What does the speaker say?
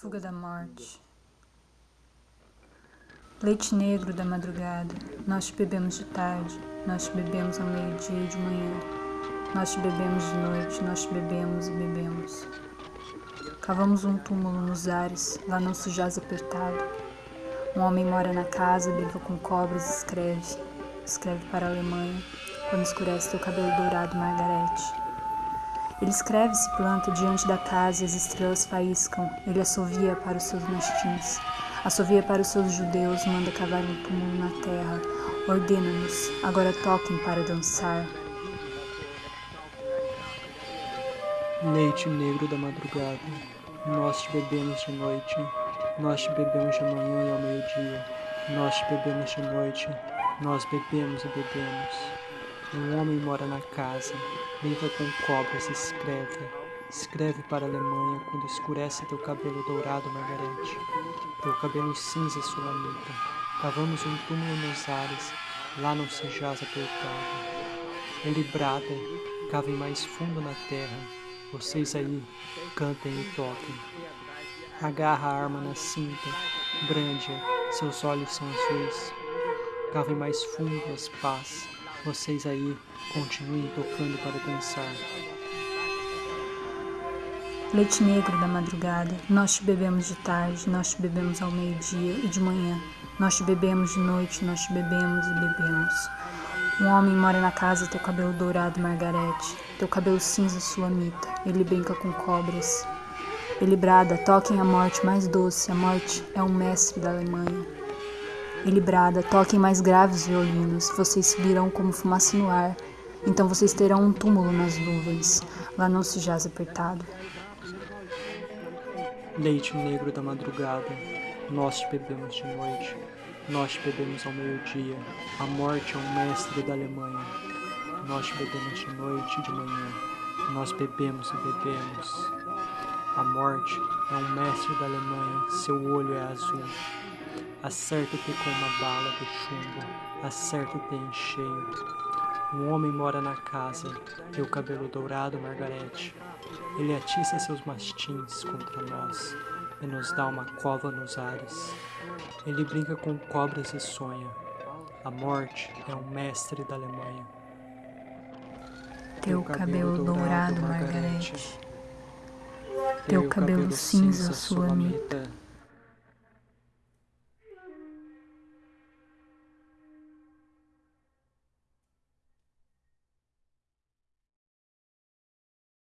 Fuga da morte. Leite negro da madrugada, nós te bebemos de tarde, nós te bebemos ao meio-dia e de manhã. Nós te bebemos de noite, nós te bebemos e bebemos. Cavamos um túmulo nos ares, lá não se jaz apertado. Um homem mora na casa, brinca com cobras escreve. Escreve para a Alemanha, quando escurece teu cabelo dourado, Margarete. Ele escreve se planta diante da casa e as estrelas faiscam. Ele assovia para os seus mastins. Assovia para os seus judeus, manda cavar um túmulo na terra. Ordena-nos, agora toquem para dançar. Leite negro da madrugada, nós te bebemos de noite, nós te bebemos de manhã e ao meio-dia, nós te bebemos de noite, nós bebemos e bebemos. Um homem mora na casa, brinca com cobras, escreve. Escreve para a Alemanha quando escurece teu cabelo dourado, Margarete. Teu cabelo cinza, sulamita. Cavamos um túmulo nos ares, lá não se jaz apertado. Ele brada, cavem mais fundo na terra. Vocês aí, cantem e toquem. Agarra a arma na cinta, brande-a, seus olhos são azuis. Cavem mais fundo as pás vocês aí continuem tocando para dançar. Leite negro da madrugada, nós te bebemos de tarde, nós te bebemos ao meio-dia e de manhã. Nós te bebemos de noite, nós te bebemos e bebemos. Um homem mora na casa, teu cabelo dourado, Margarete, teu cabelo cinza, sulamita. Ele brinca com cobras. Ele brada, toquem a morte mais doce, a morte é um mestre da Alemanha. Ele brada, toquem mais graves violinos, vocês subirão como fumaça no ar, então vocês terão um túmulo nas nuvens, lá não se jaz apertado. Leite negro da madrugada, nós te bebemos de noite, nós te bebemos ao meio-dia, a morte é um mestre da Alemanha. Nós te bebemos de noite e de manhã, nós bebemos e bebemos. A morte é um mestre da Alemanha, seu olho é azul. Acerta-te com uma bala de chumbo, acerta-te em cheio. Um homem mora na casa, teu cabelo dourado, Margarete. Ele atiça seus mastins contra nós e nos dá uma cova nos ares. Ele brinca com cobras e sonha. A morte é um mestre da Alemanha. Teu cabelo dourado, Margarete. Teu cabelo cinza, sulamita